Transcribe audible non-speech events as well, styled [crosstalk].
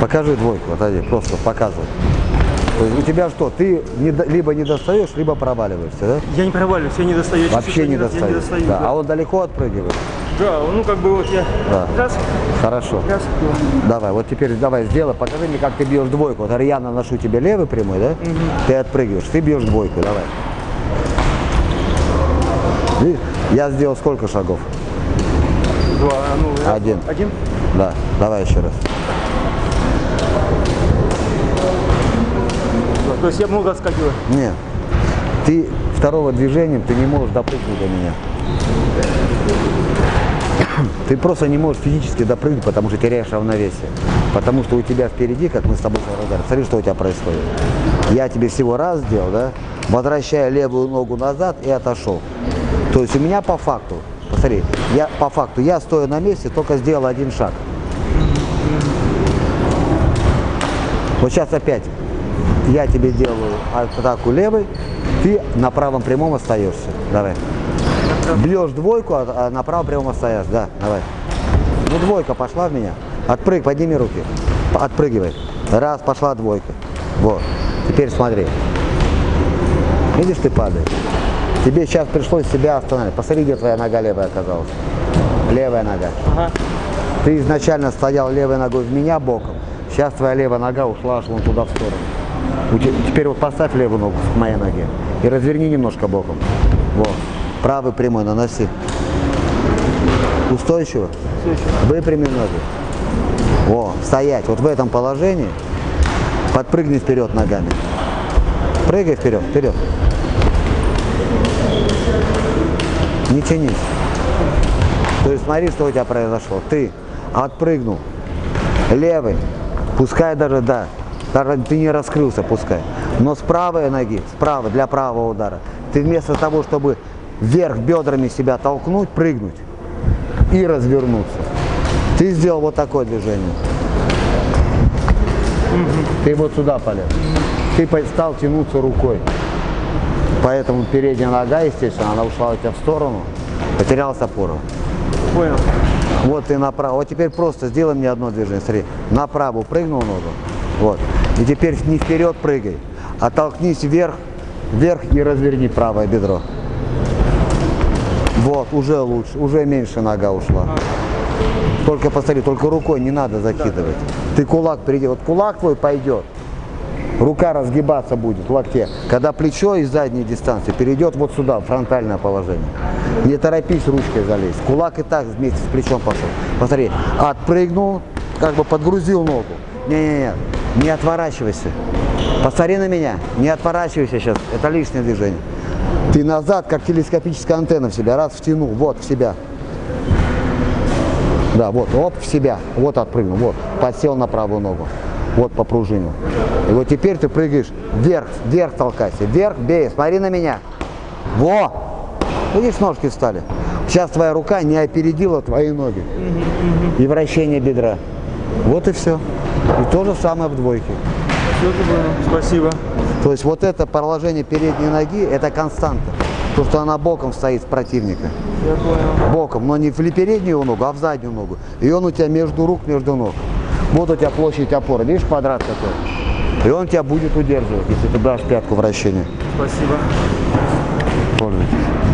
Покажи двойку, отойди, просто показывай. То есть у тебя что, ты не либо не достаешь, либо проваливаешься, да? Я не проваливаюсь, я не достаю. Я Вообще не. Я не достаю, да. да. А он далеко отпрыгивает. Да, ну как бы вот я Да. раз, Хорошо. раз, Давай, вот теперь давай сделай, покажи мне, как ты бьешь двойку. Вот я наношу тебе левый прямой, да? Ты отпрыгиваешь, ты бьешь двойку, давай. Видишь, я сделал сколько шагов? два, ну, Один. Один? Да, давай еще раз. То есть я много отскакиваю. Нет. Ты второго движением ты не можешь допрыгнуть до меня. [clears throat] Ты просто не можешь физически допрыгнуть, потому что теряешь равновесие. Потому что у тебя впереди, как мы с тобой разговаривали, смотри, что у тебя происходит. Я тебе всего раз сделал, да? Возвращая левую ногу назад и отошел. То есть у меня по факту, посмотри, я по факту, я стою на месте, только сделал один шаг. Вот сейчас опять я тебе делаю атаку левой, ты на правом прямом остаешься. Давай. Бьешь двойку, а а на правом прямом остаешься. Да, давай. Ну двойка пошла в меня. Отпрыг, подними руки. Отпрыгивай. Раз, пошла двойка. Вот. Теперь смотри. Видишь, ты падаешь. Тебе сейчас пришлось себя остановить. Посмотри, где твоя нога левая оказалась. Левая нога. Ага. Ты изначально стоял левой ногой в меня боком, сейчас твоя левая нога ушла аж вон туда в сторону. Теперь вот поставь левую ногу к моей ноге и разверни немножко боком. Вот. Правый прямой наноси. Устойчиво. Выпрями ноги. Во, стоять. Вот в этом положении подпрыгни вперед ногами. Прыгай вперед, вперед. Не тянись. То есть смотри, что у тебя произошло. Ты отпрыгнул левый, пускай даже, да, даже ты не раскрылся, пускай. Но с правой ноги, справа, для правого удара, ты вместо того, чтобы вверх бедрами себя толкнуть, прыгнуть и развернуться, ты сделал вот такое движение. Ты вот сюда полез. Ты стал тянуться рукой. Поэтому передняя нога, естественно, она ушла у тебя в сторону, потерялась опора. Понял. Вот ты направо. Вот теперь просто сделай мне одно движение. Смотри, направо прыгнул ногу. Вот. И теперь не вперед прыгай, а толкнись вверх, вверх и разверни правое бедро. Вот, уже лучше, уже меньше нога ушла. Только посмотри, только рукой не надо закидывать. Ты кулак приди, вот кулак твой пойдет, рука разгибаться будет в локте. Когда плечо из задней дистанции перейдет вот сюда, в фронтальное положение. Не торопись ручкой залезть. Кулак и так вместе с плечом пошел. Посмотри, отпрыгнул, как бы подгрузил ногу. Не-не-не, не отворачивайся. Посмотри на меня, не отворачивайся сейчас, это лишнее движение. Ты назад, как телескопическая антенна в себя, раз втянул, вот в себя. Да, вот, оп, в себя, вот отпрыгнул, вот, подсел на правую ногу, вот попружинил. И вот теперь ты прыгаешь вверх, вверх толкайся, вверх, бей, смотри на меня. Во! Видишь, ножки встали. Сейчас твоя рука не опередила твои ноги. И вращение бедра. Вот и все. И то же самое в двойке. Спасибо. То есть вот это положение передней ноги, это константа. То, что она боком стоит противника. Я понял. Боком, но не в переднюю ногу, а в заднюю ногу. И он у тебя между рук, между ног. Вот у тебя площадь опоры, видишь квадрат такой? И он тебя будет удерживать, если ты дашь пятку вращения. Спасибо. Пользуйтесь.